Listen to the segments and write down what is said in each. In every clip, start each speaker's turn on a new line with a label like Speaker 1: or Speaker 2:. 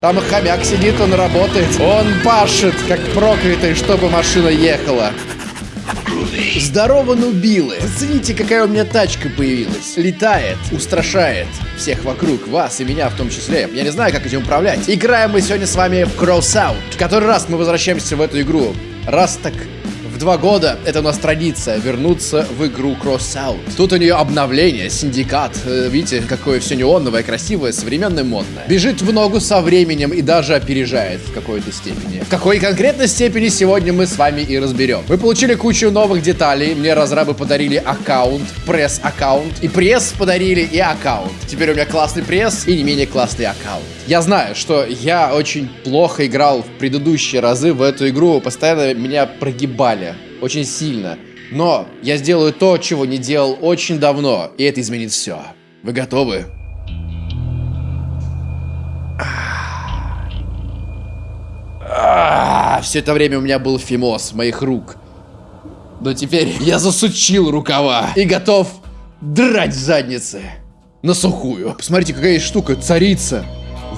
Speaker 1: Там хомяк сидит, он работает. Он пашет, как проклятый, чтобы машина ехала. Здорово, нубилы! Зацените, какая у меня тачка появилась. Летает, устрашает всех вокруг, вас и меня в том числе. Я не знаю, как этим управлять. Играем мы сегодня с вами в Crossout. В который раз мы возвращаемся в эту игру. Раз так два года это у нас традиция вернуться в игру Crossout. Тут у нее обновление, синдикат. Э, видите, какое все неоновое, красивое, современное, модное. Бежит в ногу со временем и даже опережает в какой-то степени. В какой конкретной степени сегодня мы с вами и разберем. Вы получили кучу новых деталей. Мне разрабы подарили аккаунт, пресс-аккаунт. И пресс подарили, и аккаунт. Теперь у меня классный пресс и не менее классный аккаунт. Я знаю, что я очень плохо играл в предыдущие разы в эту игру. Постоянно меня прогибали очень сильно. Но я сделаю то, чего не делал очень давно, и это изменит все. Вы готовы? Все это время у меня был фимоз моих рук. Но теперь я засучил рукава и готов драть задницы на сухую. Посмотрите, какая штука, царица.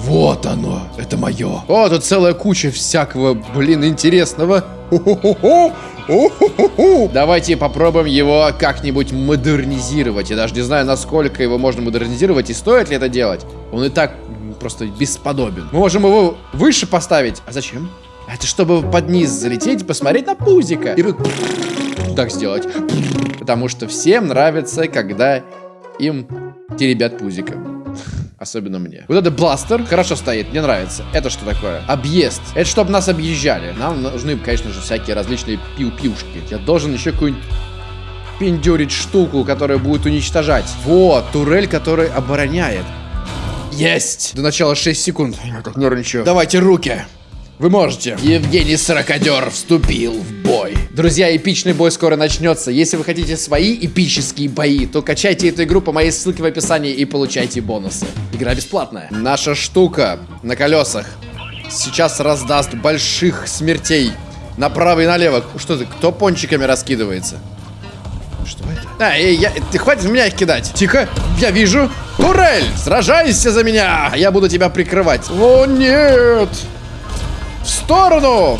Speaker 1: Вот оно, это мое. О, тут целая куча всякого, блин, интересного. Давайте попробуем его как-нибудь модернизировать. Я даже не знаю, насколько его можно модернизировать и стоит ли это делать. Он и так просто бесподобен. Мы можем его выше поставить. А зачем? Это чтобы под низ залететь и посмотреть на пузика. И так сделать. Потому что всем нравится, когда им теребят пузиком. Особенно мне. Вот этот бластер хорошо стоит, мне нравится. Это что такое? Объезд. Это чтобы нас объезжали. Нам нужны, конечно же, всякие различные пиу-пиушки. Я должен еще какую-нибудь пиндюрить штуку, которая будет уничтожать. Вот, турель, который обороняет. Есть! До начала 6 секунд. Я как нервничаю. Давайте руки. Вы можете. Евгений Сорокодер вступил в бой. Друзья, эпичный бой скоро начнется. Если вы хотите свои эпические бои, то качайте эту игру по моей ссылке в описании и получайте бонусы. Игра бесплатная. Наша штука на колесах сейчас раздаст больших смертей. Направо и налево. Что ты, кто пончиками раскидывается? Что это? А, эй, я, ты хватит меня их кидать. Тихо, я вижу. Турель, сражайся за меня, а я буду тебя прикрывать. О, нет. В сторону!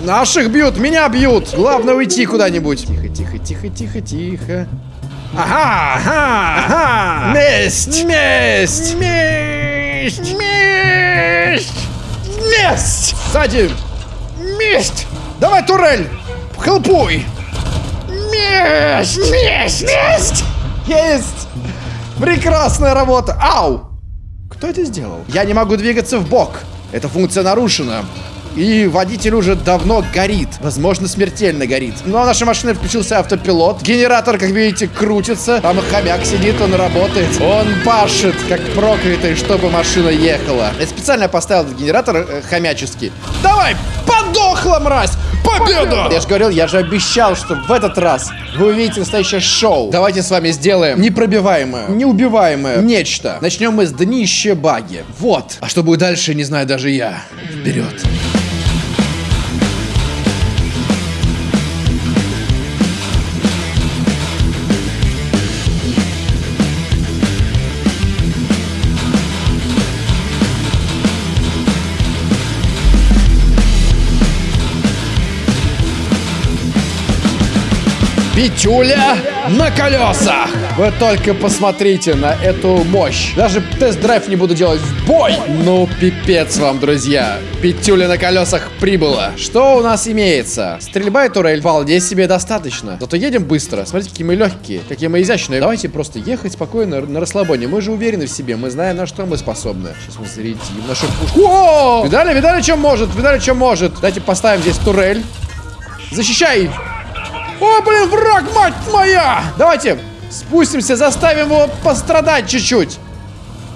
Speaker 1: Наших бьют, меня бьют. Главное уйти куда-нибудь. Тихо, тихо, тихо, тихо, тихо. Ага, ага, ага. Месть! Месть! Месть! Месть! Месть! Сзади! Месть! Давай, турель! Хелпуй! Месть! Месть! Месть! Есть! Прекрасная работа! Ау! Кто это сделал? Я не могу двигаться в бок. Эта функция нарушена. И водитель уже давно горит. Возможно, смертельно горит. Но наша машина включился автопилот. Генератор, как видите, крутится. Там хомяк сидит, он работает. Он пашет, как проклятый, чтобы машина ехала. Я специально поставил этот генератор э, хомяческий. Давай, подохла, мразь! Победа! Я же говорил, я же обещал, что в этот раз вы увидите настоящее шоу. Давайте с вами сделаем непробиваемое, неубиваемое нечто. Начнем мы с днища баги. Вот. А что будет дальше, не знаю даже я. Вперед. Петюля на колесах. Вы только посмотрите на эту мощь. Даже тест-драйв не буду делать в бой. Ну, пипец вам, друзья. Петюля на колесах прибыла. Что у нас имеется? Стрельба и турель вполне себе достаточно. Зато едем быстро. Смотрите, какие мы легкие, какие мы изящные. Давайте просто ехать спокойно на расслабоне. Мы же уверены в себе. Мы знаем, на что мы способны. Сейчас мы зарядим нашу пушку. О! Видали, видали, что может? Видали, что может? Давайте поставим здесь турель. Защищай! О, блин, враг, мать моя! Давайте спустимся, заставим его пострадать чуть-чуть.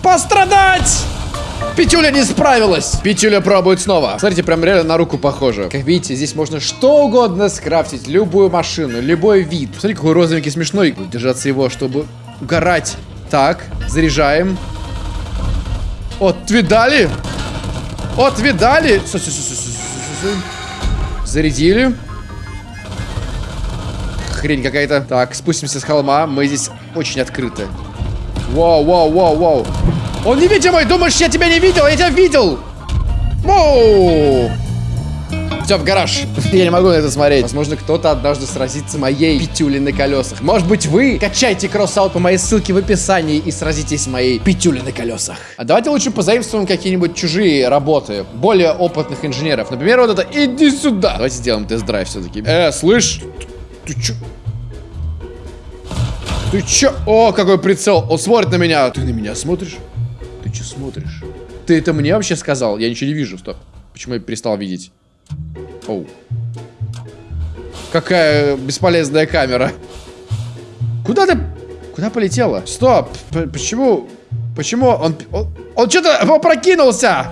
Speaker 1: Пострадать! Петюля не справилась. Петюля пробует снова. Смотрите, прям реально на руку похоже. Как видите, здесь можно что угодно скрафтить. Любую машину, любой вид. Смотри, какой розовенький смешной. Держаться его, чтобы угорать. Так, заряжаем. Вот, видали? Вот, видали? Зарядили хрень какая-то. Так, спустимся с холма. Мы здесь очень открыты. Вау, вау, вау, вау. Он невидимый! Думаешь, я тебя не видел? Я тебя видел! Воу! Все, в гараж. Я не могу на это смотреть. Возможно, кто-то однажды сразится моей пятюлей на колесах. Может быть, вы качайте кросс-аут по моей ссылке в описании и сразитесь моей пятюлей на колесах. А давайте лучше позаимствуем какие-нибудь чужие работы более опытных инженеров. Например, вот это «Иди сюда». Давайте сделаем тест-драйв все-таки. Э, слышь? Ты, чё? Ты чё? О, какой прицел. Он смотрит на меня. Ты на меня смотришь? Ты чё смотришь? Ты это мне вообще сказал? Я ничего не вижу. Стоп. Почему я перестал видеть? Оу. Какая бесполезная камера. Куда ты... Куда полетела? Стоп. П почему... Почему он... Он, он что-то опрокинулся.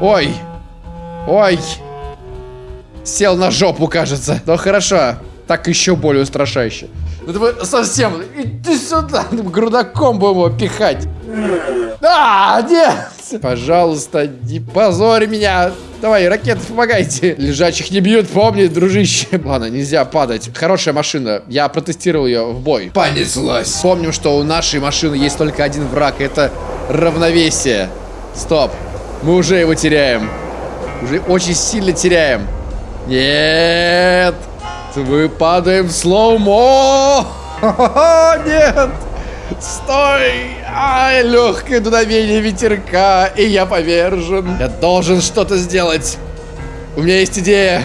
Speaker 1: Ой. Ой. Сел на жопу, кажется. Ну хорошо. Так еще более устрашающе. Ну ты вы совсем... Иди сюда. Грудаком будем его пихать. А, нет! Пожалуйста, не позорь меня. Давай, ракеты, помогайте. Лежачих не бьют, помни, дружище. Ладно, нельзя падать. Хорошая машина. Я протестировал ее в бой. Понеслась. Помним, что у нашей машины есть только один враг. Это равновесие. Стоп. Мы уже его теряем. Уже очень сильно теряем. Нет. Мы падаем в слоумо. Нет. Стой! Ай, легкое дуновение ветерка, и я повержен. Я должен что-то сделать. У меня есть идея.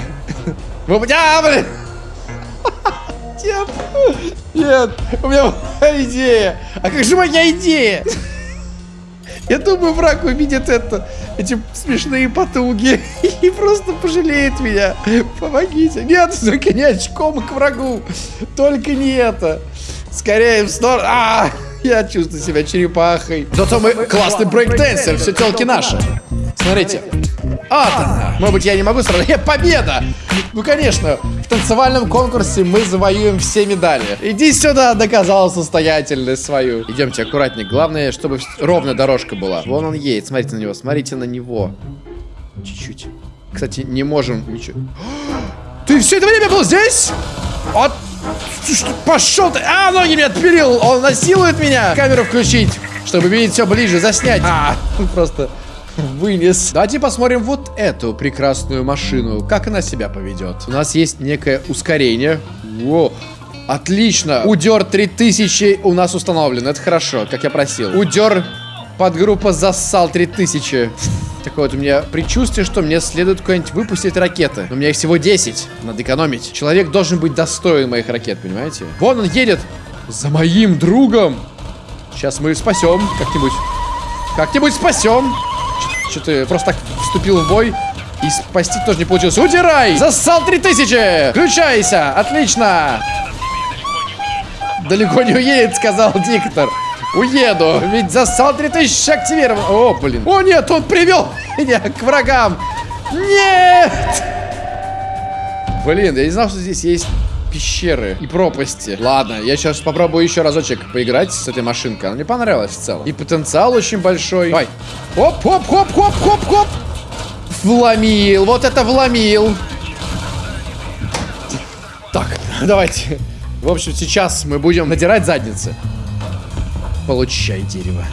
Speaker 1: Вы... А, блин! Нет! Нет! У меня идея! А как же моя идея? Я думаю, враг увидит это, эти смешные потуги и просто пожалеет меня. Помогите. Нет, только не очком к врагу. Только не это. Скорее в сторону. А, я чувствую себя черепахой. Зато мы классный брейк-дэнсер, все телки наши. Смотрите. А, может быть, я не могу сразу. Победа! Ну, конечно, танцевальном конкурсе мы завоюем все медали. Иди сюда, доказал состоятельность свою. Идемте аккуратнее. Главное, чтобы ровная дорожка была. Вон он едет. Смотрите на него, смотрите на него. Чуть-чуть. Кстати, не можем ничего. Ты все это время был здесь? Вот Пошел ты! А, ноги мне отпилил! Он насилует меня! Камеру включить, чтобы видеть все ближе, заснять. А, просто вынес. Давайте посмотрим вот эту прекрасную машину. Как она себя поведет. У нас есть некое ускорение. Во. Отлично. Удер 3000 у нас установлен. Это хорошо, как я просил. Удер подгруппа зассал 3000. Такое вот у меня предчувствие, что мне следует куда-нибудь выпустить ракеты. Но у меня их всего 10. Надо экономить. Человек должен быть достоин моих ракет, понимаете? Вон он едет. За моим другом. Сейчас мы спасем как-нибудь. Как-нибудь спасем. Что ты просто так вступил в бой? И спасти тоже не получилось. Удирай! Зассал 3000! Включайся! Отлично! Далеко не уедет, сказал диктор. Уеду, ведь засал 3000 активирован. О, блин. О, нет, он привел меня к врагам. Нет! Блин, я не знал, что здесь есть пещеры и пропасти. Ладно, я сейчас попробую еще разочек поиграть с этой машинкой. Она мне понравилась в целом. И потенциал очень большой. Давай. Оп, хоп, хоп, хоп, хоп, хоп. Вломил. Вот это вломил. Так, давайте. В общем, сейчас мы будем надирать задницы. Получай дерево.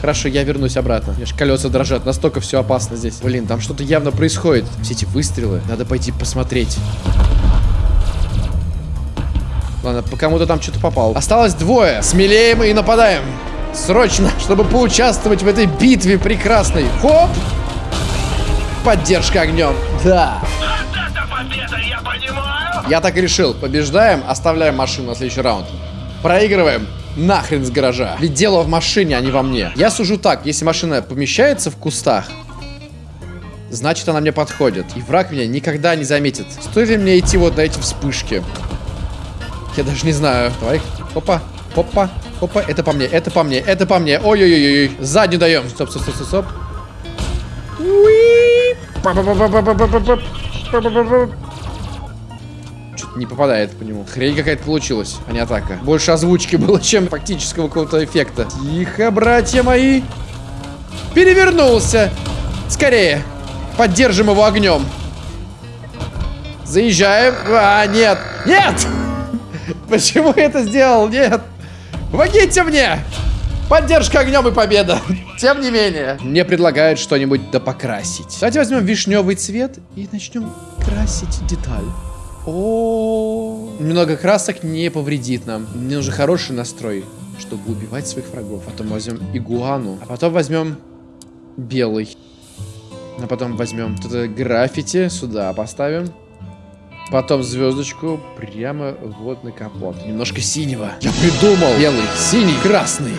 Speaker 1: Хорошо, я вернусь обратно. Мне колеса дрожат, настолько все опасно здесь. Блин, там что-то явно происходит. Все эти выстрелы. Надо пойти посмотреть. Ладно, по кому-то там что-то попал. Осталось двое. Смелее мы и нападаем. Срочно, чтобы поучаствовать в этой битве прекрасной. Хоп! Поддержка огнем. Да. Я, я так и решил. Побеждаем, оставляем машину на следующий раунд. Проигрываем, нахрен с гаража. Ведь дело в машине, а не во мне. Я сужу так, если машина помещается в кустах, значит она мне подходит. И враг меня никогда не заметит. Стоит ли мне идти вот на эти вспышки? Я даже не знаю. Давай, опа, опа, опа. Это по мне, это по мне, это по мне. Ой-ой-ой-ой. Заднюю даем. Стоп, стоп, стоп, стоп, стоп. Что-то не попадает по нему. Хрень какая-то получилась, а не атака. Больше озвучки было, чем фактического какого-то эффекта. Тихо, братья мои. Перевернулся. Скорее. Поддержим его огнем. Заезжаем. А, нет. Нет! Почему я это сделал? Нет. Помогите мне! Поддержка огнем и победа. Тем не менее. Мне предлагают что-нибудь допокрасить. Давайте возьмем вишневый цвет и начнем красить деталь. О, немного красок не повредит нам. Мне нужен хороший настрой, чтобы убивать своих врагов. Потом возьмем игуану, а потом возьмем белый. А потом возьмем тут граффити сюда поставим. Потом звездочку прямо вот на капот. Немножко синего. Я придумал. Белый, синий, красный.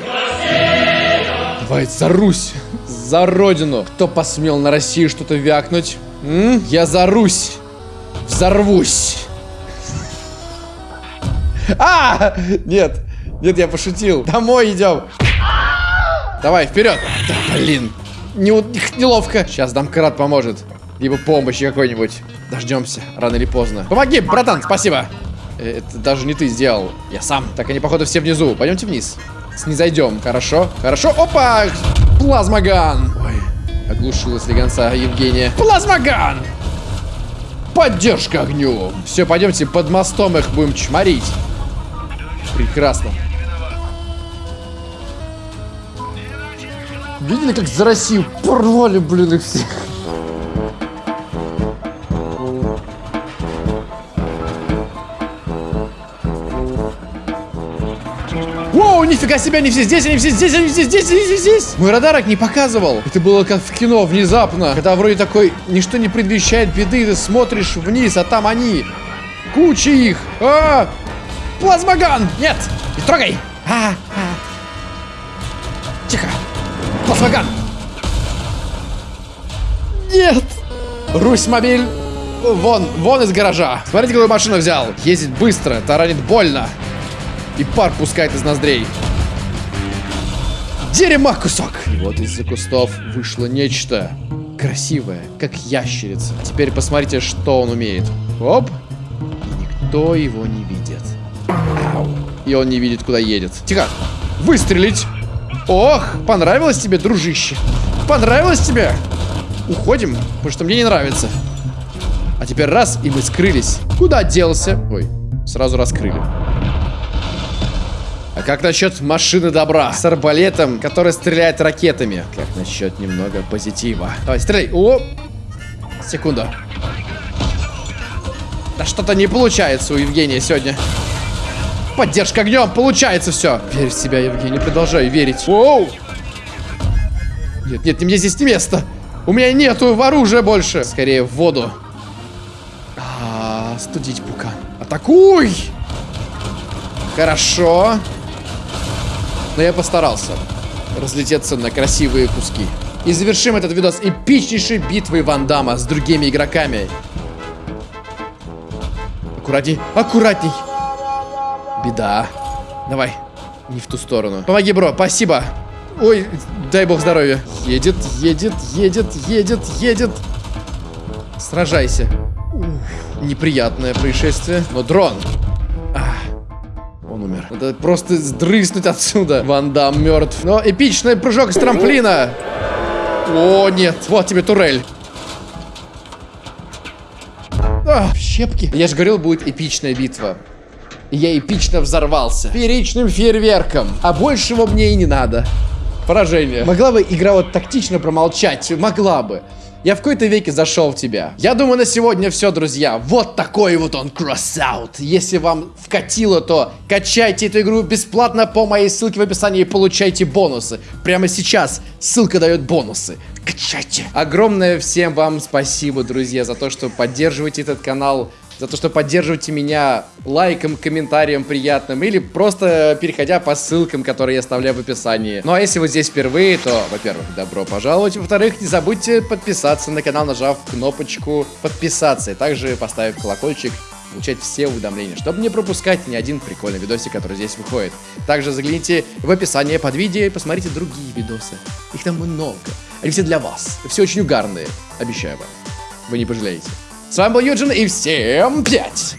Speaker 1: Давай за Русь. За родину. Кто посмел на Россию что-то вякнуть? М? Я за Русь. Взорвусь. А! Нет. Нет, я пошутил. Домой идем. Давай, вперед. Да, блин. Не, неловко. Сейчас домкрат поможет. Либо помощи какой-нибудь. Дождемся, рано или поздно. Помоги, братан, спасибо. Э, это даже не ты сделал. Я сам. Так они, походу, все внизу. Пойдемте вниз. Снизойдем. Хорошо? Хорошо. Опа! Плазмоган! Ой, оглушилась легонца Евгения. Плазмоган! Поддержка огню! Все, пойдемте под мостом их будем чморить. Прекрасно. Видели, как за Россию порвали, блин, их всех? Воу, нифига себе, они все здесь, они все здесь, они все здесь, они все здесь. Мой радарок не показывал. Это было как в кино, внезапно. Когда вроде такой, ничто не предвещает беды, ты смотришь вниз, а там они. Куча их. А, Плазмоган! Нет, не трогай. А, а. Тихо. Плазмоган. Нет. Русь мобиль. Вон, вон из гаража. Смотрите, какую машину взял. Ездит быстро, таранит больно. И пар пускает из ноздрей. Дерьма кусок! И вот из-за кустов вышло нечто красивое, как ящерица. Теперь посмотрите, что он умеет. Оп! И никто его не видит. И он не видит, куда едет. Тихо! Выстрелить! Ох, понравилось тебе, дружище? Понравилось тебе? Уходим, потому что мне не нравится. А теперь раз, и мы скрылись. Куда делся? Ой, сразу раскрыли. А как насчет машины добра с арбалетом, который стреляет ракетами? Как насчет немного позитива? Давай, стреляй. О! Секунду. Да что-то не получается у Евгения сегодня. Поддержка огнем, получается все. Верь в себя, Евгений, продолжай верить. Оу! Нет, нет, мне здесь не место. У меня нету оружия больше. Скорее в воду. А, студить пука. Атакуй! Хорошо. Но я постарался разлететься на красивые куски. И завершим этот видос эпичнейшей битвой Ван Дамма с другими игроками. Аккуратней, аккуратней. Беда. Давай, не в ту сторону. Помоги, бро, спасибо. Ой, дай бог здоровья. Едет, едет, едет, едет, едет. Сражайся. Уф, неприятное происшествие. Но дрон. Надо просто сдрыснуть отсюда. Ван Дам мертв. Но эпичный прыжок с трамплина. О, нет. Вот тебе турель. А, щепки. Я же говорил, будет эпичная битва. Я эпично взорвался. Фееричным фейерверком. А большего мне и не надо. Поражение. Могла бы игра вот тактично промолчать? Могла бы. Я в какой-то веке зашел в тебя. Я думаю, на сегодня все, друзья. Вот такой вот он кросс-аут. Если вам вкатило, то качайте эту игру бесплатно по моей ссылке в описании и получайте бонусы. Прямо сейчас ссылка дает бонусы. Качайте. Огромное всем вам спасибо, друзья, за то, что поддерживаете этот канал за то, что поддерживаете меня лайком, комментарием приятным или просто переходя по ссылкам, которые я оставляю в описании. Ну а если вы здесь впервые, то, во-первых, добро пожаловать. Во-вторых, не забудьте подписаться на канал, нажав кнопочку подписаться. И также поставив колокольчик получать все уведомления, чтобы не пропускать ни один прикольный видосик, который здесь выходит. Также загляните в описание под видео и посмотрите другие видосы. Их там много. Они все для вас. Все очень угарные. Обещаю вам. Вы не пожалеете. С вами был Юджин и всем пять!